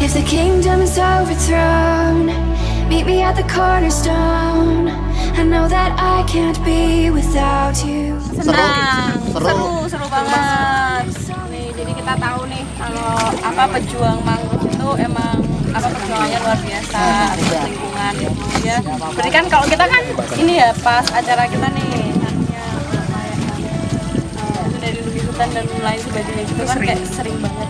If the kingdom is overthrown, meet me at the cornerstone. I know that I can't be without you. Senang, kita tahu nih kalau apa pejuang mangrove itu emang apa perjuangannya luar biasa atas lingkungan ya. Berarti kan kalau kita kan ini ya pas acara kita nih ya, eh, dari hutan dan lain sebagainya gitu kan kayak sering banget.